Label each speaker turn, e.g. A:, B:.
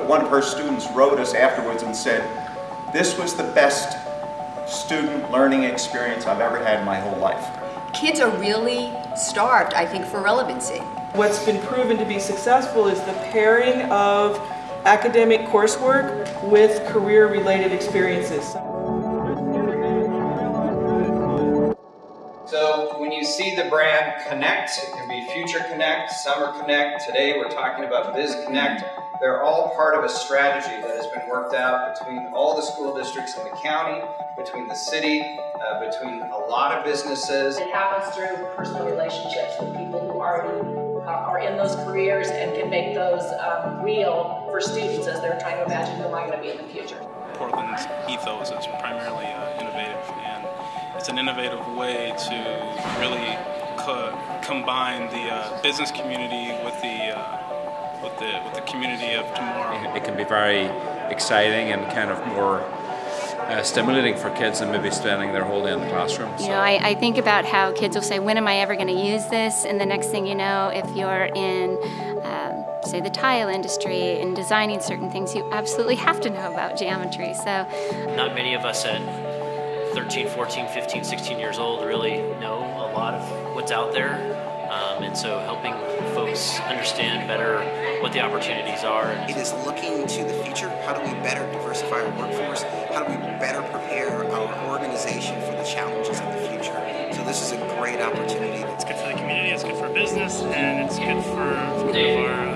A: One of her students wrote us afterwards and said, this was the best student learning experience I've ever had in my whole life.
B: Kids are really starved, I think, for relevancy.
C: What's been proven to be successful is the pairing of academic coursework with career-related experiences.
D: So when you see the brand Connect, it can be Future Connect, Summer Connect. Today we're talking about Biz Connect. They're all part of a strategy that has been worked out between all the school districts in the county, between the city, uh, between a lot of businesses.
E: It happens through personal relationships with people who already uh, are in those careers and can make those um, real for students as they're trying to imagine who am I going to be in the future.
F: Portland's ethos is primarily uh, innovative, and it's an innovative way to really co combine the uh, business community with the uh, with the with the community of tomorrow.
G: It can be very exciting and kind of more uh, stimulating for kids than maybe spending their whole day in the classroom.
H: You know, I, I think about how kids will say, when am I ever going to use this? And the next thing you know, if you're in, um, say, the tile industry and designing certain things, you absolutely have to know about geometry. So,
I: Not many of us at 13, 14, 15, 16 years old really know a lot of what's out there. Um, and so helping folks understand better what the opportunities are.
J: It is looking to the future. How do we better diversify our workforce? How do we better prepare our organization for the challenges of the future? So this is a great opportunity.
K: It's good for the community, it's good for business, and it's good for, for our uh,